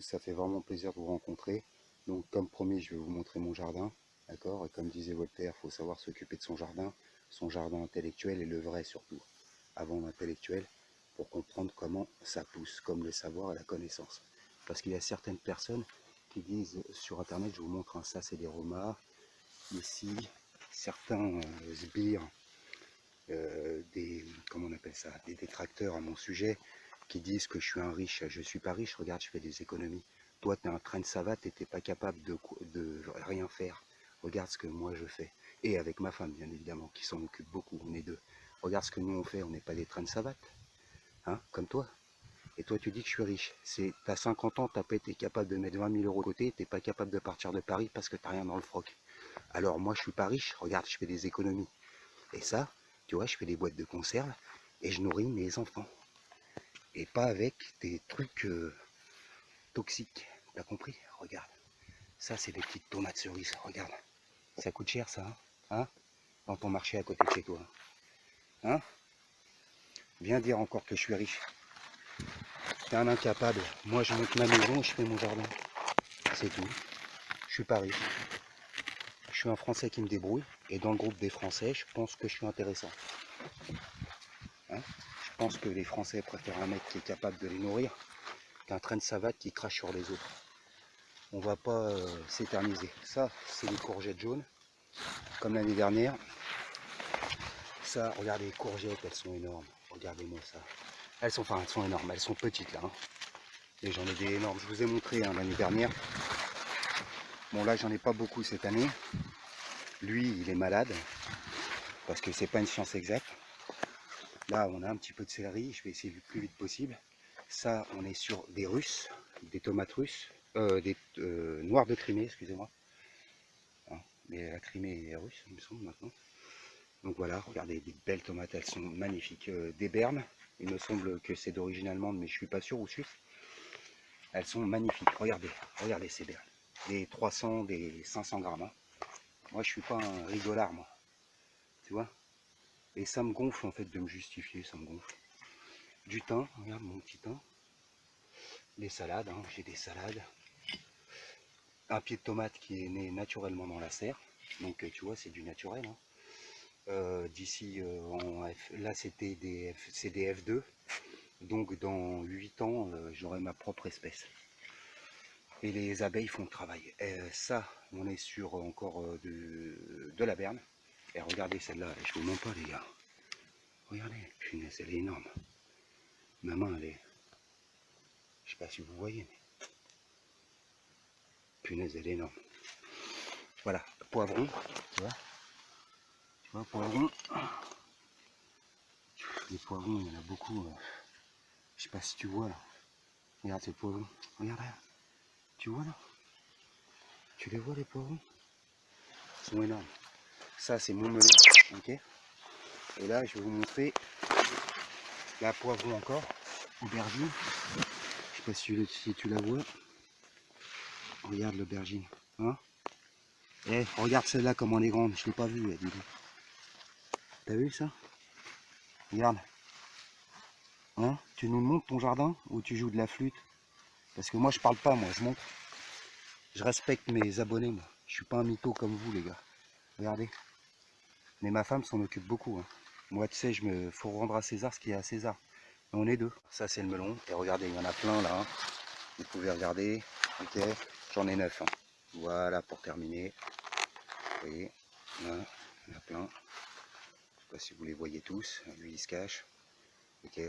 Ça fait vraiment plaisir de vous rencontrer. Donc comme promis, je vais vous montrer mon jardin. D'accord? Et comme disait Voltaire, il faut savoir s'occuper de son jardin, son jardin intellectuel et le vrai surtout, avant l'intellectuel, pour comprendre comment ça pousse, comme le savoir et la connaissance. Parce qu'il y a certaines personnes qui disent sur internet, je vous montre, ça c'est des romas, ici, certains euh, sbires, euh, comment on appelle ça, des détracteurs à mon sujet, qui disent que je suis un riche, je suis pas riche, regarde, je fais des économies. Toi, tu es un train de savate et tu pas capable de, rien faire. Regarde ce que moi je fais. Et avec ma femme, bien évidemment, qui s'en occupe beaucoup, on est deux. Regarde ce que nous on fait, on n'est pas des trains de savate. Hein, comme toi. Et toi, tu dis que je suis riche. C'est, as 50 ans, t'as pas été capable de mettre 20 000 euros de côté, t'es pas capable de partir de Paris parce que t'as rien dans le froc. Alors moi, je suis pas riche. Regarde, je fais des économies. Et ça, tu vois, je fais des boîtes de conserve et je nourris mes enfants et pas avec des trucs euh, toxiques. T'as compris? Regarde. Ça, c'est des petites tomates cerises. Regarde. Ça coûte cher, ça. Hein, hein? Dans ton marché à côté de chez toi. Hein? Viens dire encore que je suis riche. T'es un incapable. Moi, je monte ma maison je fais mon jardin. C'est tout. Je suis pas riche. Je suis un Français qui me débrouille. Et dans le groupe des Français, je pense que je suis intéressant. Hein? Je pense que les Français préfèrent un mec qui est capable de les nourrir qu'un train de savate qui crache sur les autres. On va pas euh, s'éterniser. Ça, c'est les courgettes jaunes, comme l'année dernière. Ça, regardez les courgettes, elles sont énormes. Regardez-moi ça. Elles sont, enfin, elles sont énormes, elles sont petites là. Hein. Et j'en ai des énormes. Je vous ai montré hein, l'année dernière. Bon là, j'en ai pas beaucoup cette année. Lui, il est malade parce que c'est pas une science exacte. Là, on a un petit peu de céleri, je vais essayer le plus vite possible. Ça, on est sur des russes, des tomates russes, euh, des euh, noirs de Crimée, excusez-moi. Hein, mais la Crimée est russe, il me semble maintenant. Donc voilà, regardez, des belles tomates, elles sont magnifiques. Euh, des bernes, il me semble que c'est d'origine allemande, mais je suis pas sûr, ou suisse. Elles sont magnifiques, regardez, regardez ces bernes. Des 300, des 500 grammes. Hein. Moi, je suis pas un rigolard, moi. Tu vois? Et ça me gonfle en fait de me justifier, ça me gonfle. Du thym, regarde mon petit thym. Les salades, hein, j'ai des salades. Un pied de tomate qui est né naturellement dans la serre. Donc tu vois, c'est du naturel. Hein. Euh, d'ici, euh, là c'était des, F, des F2. Donc dans 8 ans, euh, j'aurai ma propre espèce. Et les abeilles font le travail. ça, on est sur encore de, de la berne. Et regardez celle-là, je vous montre pas les gars. Regardez, punaise, elle est énorme. Ma main, elle est... Je sais pas si vous voyez, mais... Punaise, elle est énorme. Voilà, poivron, tu vois. Tu vois, poivron. Les poivrons, il y en a beaucoup. Euh. Je sais pas si tu vois là. Regarde ces poivrons. Regarde là. Tu vois là? Tu les vois les poivrons? Ils sont énormes. Ça, c'est mon melon. ok Et là, je vais vous montrer la poivron encore, aubergine. Je sais pas si, tu la vois. Regarde l'aubergine. Hein Eh, regarde celle-là comme elle est grande. Je l'ai pas vue, dis T'as vu ça? Regarde. Hein Tu nous montres ton jardin ou tu joues de la flûte? Parce que moi, je parle pas, moi, je montre. Je respecte mes abonnés, moi. Je suis pas un mytho comme vous, les gars. Regardez. Mais ma femme s'en occupe beaucoup. Hein. Moi, tu sais, je me faut rendre à César ce qui est à César. on est deux. Ça, c'est le melon. Et regardez, il y en a plein là. Hein. Vous pouvez regarder. Ok, j'en ai neuf. Hein. Voilà pour terminer. Vous voyez, là, il y en a plein. Je sais pas si vous les voyez tous. Lui, il se cache. Ok.